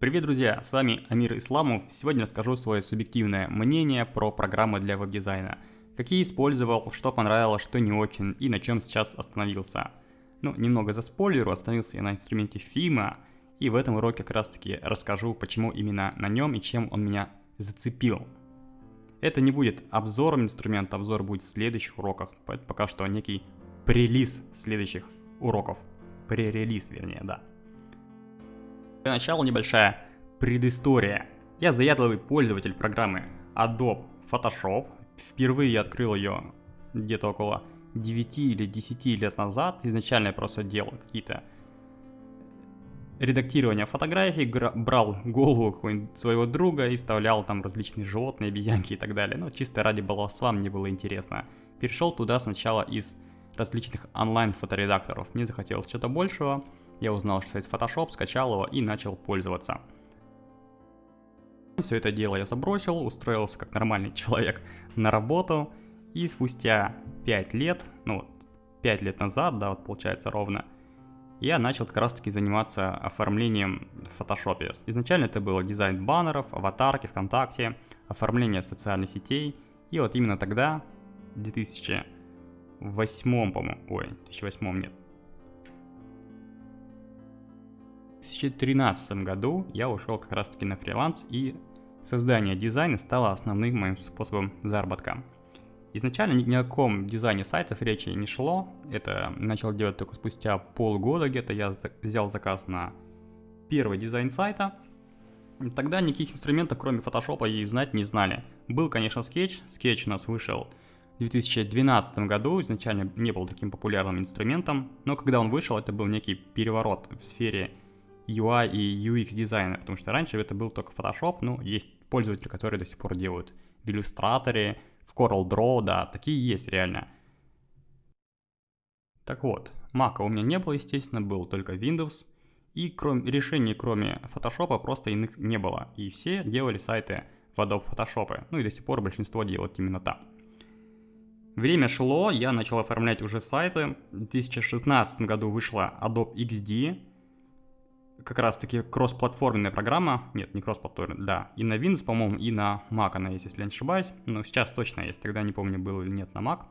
Привет, друзья! С вами Амир Исламов. Сегодня расскажу свое субъективное мнение про программы для веб-дизайна. Какие использовал, что понравилось, что не очень и на чем сейчас остановился. Ну, немного за спойлеру, остановился я на инструменте Fima, и в этом уроке как раз таки расскажу, почему именно на нем и чем он меня зацепил. Это не будет обзором инструмента, обзор будет в следующих уроках, пока что некий прелиз следующих уроков. Пререлиз, вернее, да. Для начала небольшая предыстория. Я заядлый пользователь программы Adobe Photoshop. Впервые я открыл ее где-то около 9 или 10 лет назад. Изначально я просто делал какие-то редактирование фотографий, брал голову своего друга и вставлял там различные животные, обезьянки и так далее. Ну, чисто ради баловства мне было интересно. Перешел туда сначала из различных онлайн-фоторедакторов. Мне захотелось что-то большего. Я узнал, что есть Photoshop, скачал его и начал пользоваться. Все это дело я забросил, устроился как нормальный человек на работу. И спустя 5 лет, ну вот 5 лет назад, да, вот получается ровно, я начал как раз таки заниматься оформлением в фотошопе. Изначально это было дизайн баннеров, аватарки ВКонтакте, оформление социальных сетей. И вот именно тогда, в 2008, по-моему, ой, 2008 нет, 2013 году я ушел как раз таки на фриланс и создание дизайна стало основным моим способом заработка. Изначально ни о каком дизайне сайтов речи не шло, это начал делать только спустя полгода где-то, я взял заказ на первый дизайн сайта. Тогда никаких инструментов, кроме фотошопа, и знать не знали. Был, конечно, Sketch, Sketch у нас вышел в 2012 году, изначально не был таким популярным инструментом, но когда он вышел, это был некий переворот в сфере UI и UX дизайна, потому что раньше это был только Photoshop, ну, есть пользователи, которые до сих пор делают в Illustrator, в CorelDRAW, да, такие есть реально. Так вот, Mac у меня не было, естественно, был только Windows, и кроме, решений, кроме Photoshop, просто иных не было, и все делали сайты в Adobe Photoshop, ну и до сих пор большинство делают именно так. Время шло, я начал оформлять уже сайты. В 2016 году вышла Adobe XD, как раз таки кроссплатформенная программа, нет, не кроссплатформенная, да, и на Windows, по-моему, и на Mac она есть, если я не ошибаюсь, но сейчас точно есть, тогда не помню, был или нет на Mac.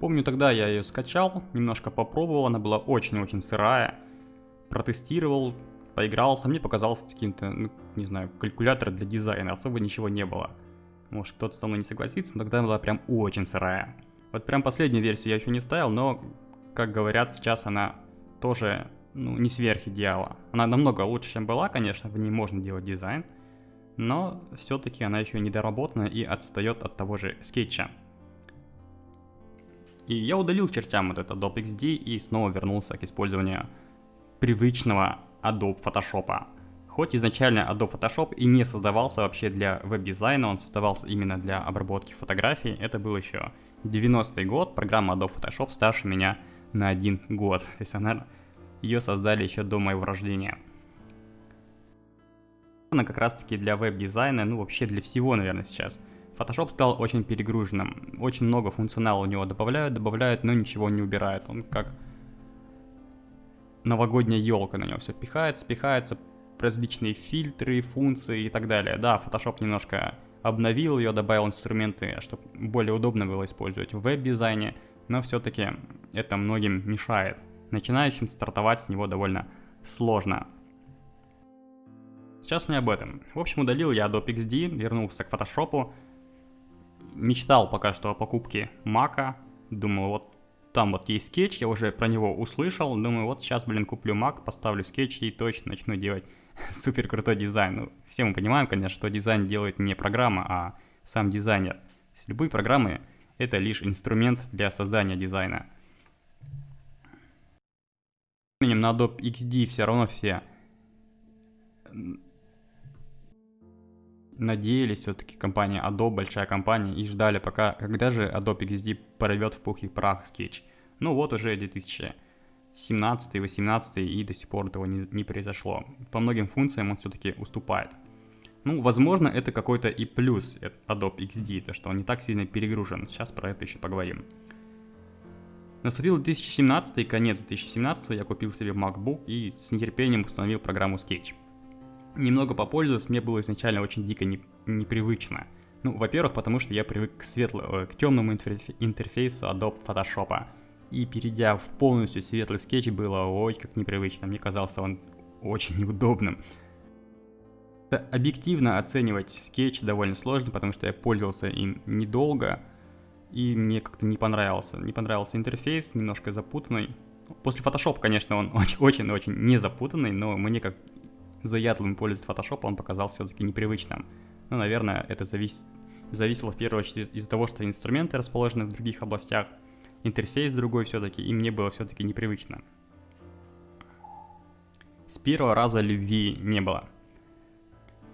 Помню, тогда я ее скачал, немножко попробовал, она была очень-очень сырая, протестировал, поигрался, мне показался каким-то, ну, не знаю, калькулятор для дизайна, особо ничего не было. Может, кто-то со мной не согласится, но тогда была прям очень сырая. Вот прям последнюю версию я еще не ставил, но, как говорят, сейчас она тоже ну, не сверх идеала. Она намного лучше, чем была, конечно, в ней можно делать дизайн, но все-таки она еще недоработана и отстает от того же скетча. И я удалил чертям вот этот Adobe XD и снова вернулся к использованию привычного Adobe Photoshop. Хоть изначально Adobe Photoshop и не создавался вообще для веб-дизайна, он создавался именно для обработки фотографий. Это был еще 90-й год, программа Adobe Photoshop старше меня на один год. То есть она, ее создали еще до моего рождения. Она как раз таки для веб-дизайна, ну вообще для всего, наверное, сейчас. Photoshop стал очень перегруженным. Очень много функционала у него добавляют, добавляют, но ничего не убирают. Он как новогодняя елка на него все пихается, пихается, различные фильтры, функции и так далее. Да, Photoshop немножко обновил ее, добавил инструменты, чтобы более удобно было использовать в веб-дизайне но все-таки это многим мешает. Начинающим стартовать с него довольно сложно. Сейчас не об этом. В общем, удалил я Adobe XD, вернулся к Photoshop. Мечтал пока что о покупке Mac. Думал, вот там вот есть скетч, я уже про него услышал. Думаю, вот сейчас, блин, куплю Mac, поставлю скетч и точно начну делать супер крутой дизайн. Ну, все мы понимаем, конечно, что дизайн делает не программа, а сам дизайнер. С любой программы это лишь инструмент для создания дизайна. На Adobe XD все равно все надеялись все-таки компания Adobe, большая компания, и ждали пока, когда же Adobe XD порвет в пух и прах Sketch. Ну вот уже 2017, 18 и до сих пор этого не, не произошло. По многим функциям он все-таки уступает. Ну, возможно, это какой-то и плюс Adobe XD, то что он не так сильно перегружен. Сейчас про это еще поговорим. Наступил 2017, конец 2017, я купил себе MacBook и с нетерпением установил программу Sketch. Немного попользовался, мне было изначально очень дико не, непривычно. Ну, во-первых, потому что я привык к светлому, э, к темному интерфейсу Adobe Photoshop. И перейдя в полностью светлый скетч было ой как непривычно. Мне казался он очень неудобным. Объективно оценивать скетч довольно сложно, потому что я пользовался им недолго, и мне как-то не понравился. Не понравился интерфейс, немножко запутанный. После Photoshop, конечно, он очень-очень не запутанный, но мне как заядлым пользователь Photoshop он показался все-таки непривычным. Ну, наверное, это завис... зависело в первую очередь из-за того, что инструменты расположены в других областях, интерфейс другой все-таки, и мне было все-таки непривычно. С первого раза любви не было.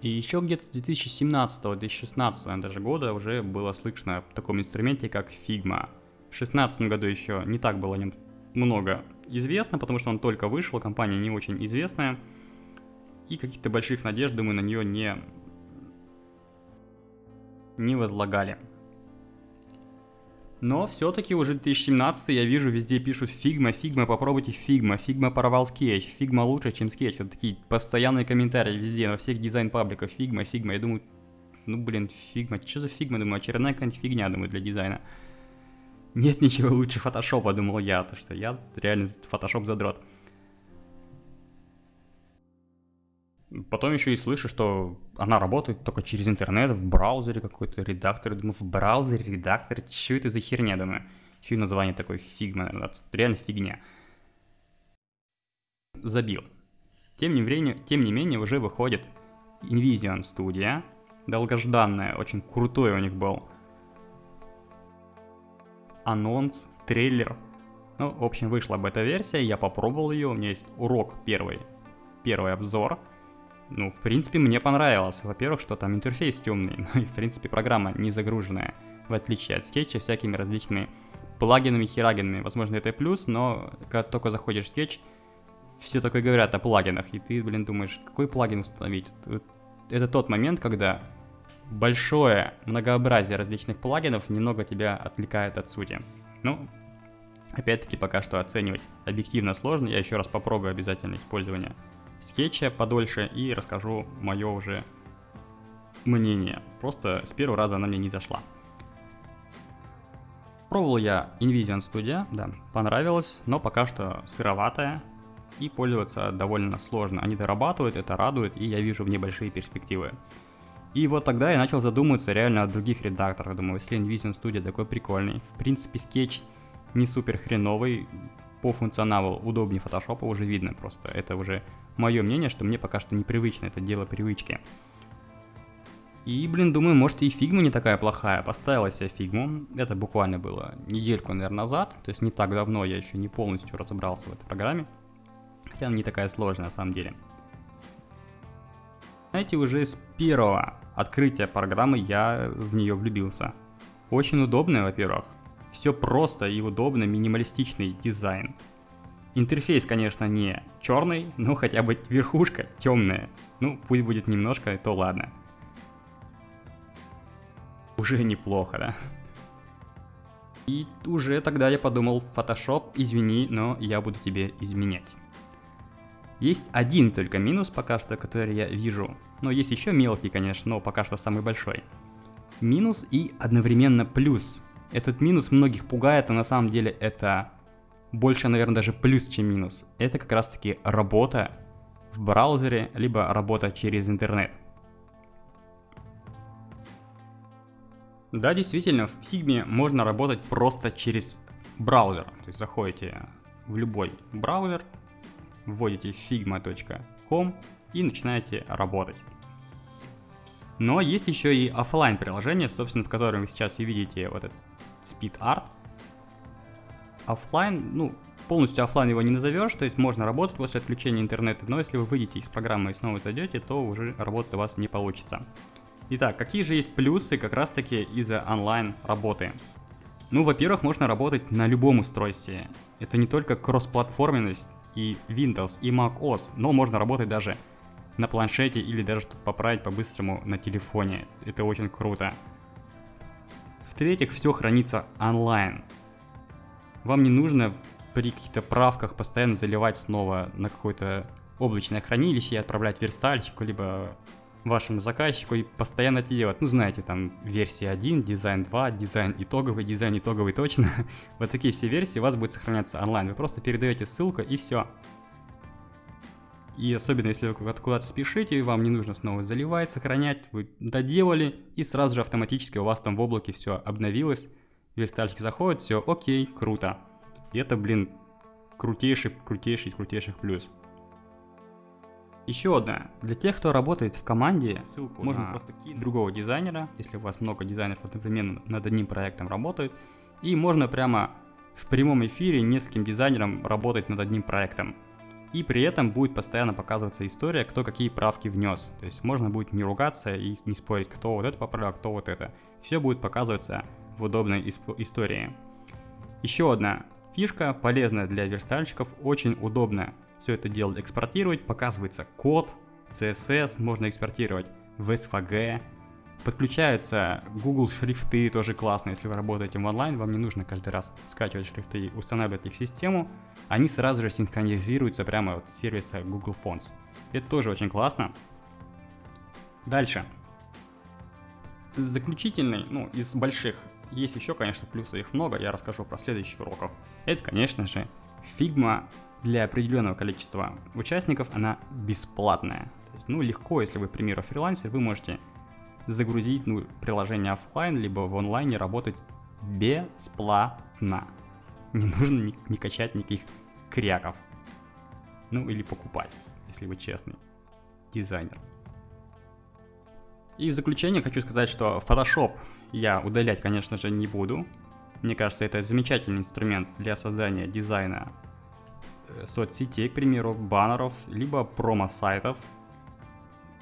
И еще где-то с 2017-2016 даже года уже было слышно о таком инструменте, как Figma. В 2016 году еще не так было о нем много известно, потому что он только вышел, компания не очень известная. И каких-то больших надежд, думаю, на нее не, не возлагали. Но все-таки уже 2017 я вижу, везде пишут Figma, Figma, попробуйте Figma, Figma порвал Sketch, Figma лучше, чем скетч. Вот такие постоянные комментарии везде, на всех дизайн-пабликах, Figma, Figma. Я думаю, ну блин, Figma, что за Figma, думаю, очередная какая-нибудь фигня, думаю, для дизайна. Нет ничего лучше фотошопа, думал я, то что я реально фотошоп задрот. Потом еще и слышу, что она работает только через интернет, в браузере какой-то редактор. Думаю, в браузере редактор, что это за херня, думаю. Еще и название такое Figma, реально фигня. Забил. Тем не, менее, тем не менее, уже выходит Invision Studio, долгожданная, очень крутой у них был анонс, трейлер. Ну, в общем, вышла бета-версия, я попробовал ее, у меня есть урок первый, первый обзор – ну, в принципе, мне понравилось. Во-первых, что там интерфейс темный, ну и, в принципе, программа не загруженная, в отличие от скетча, всякими различными плагинами, херагинами. Возможно, это плюс, но когда только заходишь в скетч, все только говорят о плагинах, и ты, блин, думаешь, какой плагин установить? Это тот момент, когда большое многообразие различных плагинов немного тебя отвлекает от сути. Ну, опять-таки, пока что оценивать объективно сложно, я еще раз попробую обязательно использование скетча подольше и расскажу мое уже мнение. Просто с первого раза она мне не зашла. Пробовал я Invision Studio, да, понравилось, но пока что сыроватая и пользоваться довольно сложно. Они дорабатывают, это радует, и я вижу в ней перспективы. И вот тогда я начал задумываться реально о других редакторах. Думаю, если InVision Studio такой прикольный, в принципе скетч не супер хреновый, по функционалу удобнее Photoshop уже видно просто. Это уже мое мнение, что мне пока что непривычно, это дело привычки. И, блин, думаю, может и Figma не такая плохая. Поставил себе фигму. Это буквально было недельку, наверное, назад. То есть не так давно я еще не полностью разобрался в этой программе. Хотя она не такая сложная на самом деле. Знаете, уже с первого открытия программы я в нее влюбился. Очень удобная, во-первых. Все просто и удобно, минималистичный дизайн. Интерфейс, конечно, не черный, но хотя бы верхушка темная. Ну, пусть будет немножко, то ладно. Уже неплохо, да? И уже тогда я подумал, Photoshop, извини, но я буду тебе изменять. Есть один только минус пока что, который я вижу. Но есть еще мелкий, конечно, но пока что самый большой. Минус и одновременно плюс. Этот минус многих пугает, а на самом деле это больше, наверное, даже плюс, чем минус. Это как раз-таки работа в браузере, либо работа через интернет. Да, действительно, в Figma можно работать просто через браузер. То есть заходите в любой браузер, вводите figma.com и начинаете работать. Но есть еще и офлайн приложение, собственно, в котором вы сейчас и видите вот этот Speed Art – офлайн, ну, полностью офлайн его не назовешь, то есть можно работать после отключения интернета, но если вы выйдете из программы и снова зайдете, то уже работать у вас не получится. Итак, какие же есть плюсы как раз таки из-за онлайн работы? Ну, во-первых, можно работать на любом устройстве. Это не только кроссплатформенность и Windows, и Mac OS, но можно работать даже на планшете или даже что-то поправить по-быстрому на телефоне. Это очень круто. В-третьих, все хранится онлайн. Вам не нужно при каких-то правках постоянно заливать снова на какое-то облачное хранилище и отправлять верстальщику, либо вашему заказчику и постоянно это делать. Ну, знаете, там версия 1, дизайн 2, дизайн итоговый, дизайн итоговый точно. вот такие все версии у вас будут сохраняться онлайн. Вы просто передаете ссылку и все. И особенно если вы куда-то спешите, вам не нужно снова заливать, сохранять, вы доделали, и сразу же автоматически у вас там в облаке все обновилось, верстальщик заходит, все, окей, круто. И это, блин, крутейший, крутейший, крутейших плюс. Еще одна. Для тех, кто работает в команде, ссылку можно просто кинуть другого дизайнера, если у вас много дизайнеров одновременно над одним проектом работают, и можно прямо в прямом эфире нескольким дизайнерам работать над одним проектом. И при этом будет постоянно показываться история, кто какие правки внес. То есть можно будет не ругаться и не спорить, кто вот это поправил, кто вот это. Все будет показываться в удобной истории. Еще одна фишка, полезная для верстальщиков, очень удобная все это дело экспортировать, показывается код, CSS, можно экспортировать в SVG, подключаются Google шрифты, тоже классно, если вы работаете в онлайн, вам не нужно каждый раз скачивать шрифты и устанавливать их в систему, они сразу же синхронизируются прямо от сервиса Google Fonts. Это тоже очень классно. Дальше. Заключительный, ну, из больших, есть еще, конечно, плюсы, их много, я расскажу про следующих уроков. Это, конечно же, Figma для определенного количества участников она бесплатная. То есть, ну, легко, если вы, к примеру, фрилансер, вы можете загрузить ну, приложение офлайн, либо в онлайне работать бесплатно. Не нужно не, не качать никаких кряков. Ну, или покупать, если вы честный дизайнер. И в заключение хочу сказать, что Photoshop я удалять, конечно же, не буду. Мне кажется, это замечательный инструмент для создания дизайна Э, соцсетей, к примеру, баннеров, либо промо-сайтов.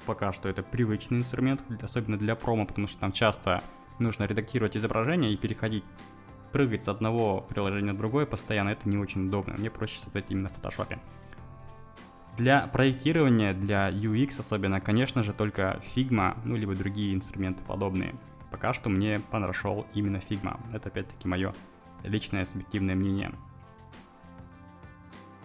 Пока что это привычный инструмент, особенно для промо, потому что там часто нужно редактировать изображение и переходить, прыгать с одного приложения на другое постоянно, это не очень удобно. Мне проще создать именно в фотошопе. Для проектирования, для UX особенно, конечно же, только Figma, ну либо другие инструменты подобные. Пока что мне понравился именно Figma. Это опять-таки мое личное субъективное мнение.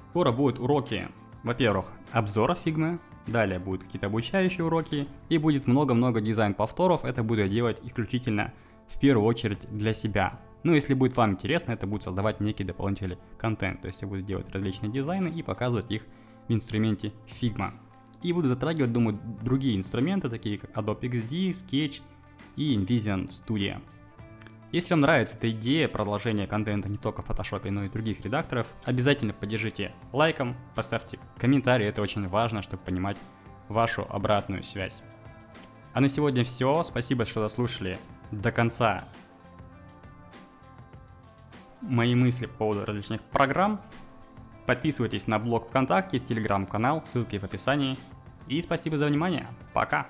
Скоро будут уроки, во-первых, обзора фигмы, далее будут какие-то обучающие уроки, и будет много-много дизайн-повторов, это буду я делать исключительно в первую очередь для себя. Ну, если будет вам интересно, это будет создавать некий дополнительный контент, то есть я буду делать различные дизайны и показывать их в инструменте Figma. И буду затрагивать, думаю, другие инструменты, такие как Adobe XD, Sketch и InVision Studio. Если вам нравится эта идея продолжения контента не только в Photoshop, но и других редакторов, обязательно поддержите лайком, поставьте комментарий, это очень важно, чтобы понимать вашу обратную связь. А на сегодня все, спасибо, что дослушали до конца мои мысли по поводу различных программ. Подписывайтесь на блог ВКонтакте, телеграм-канал, ссылки в описании. И спасибо за внимание, пока!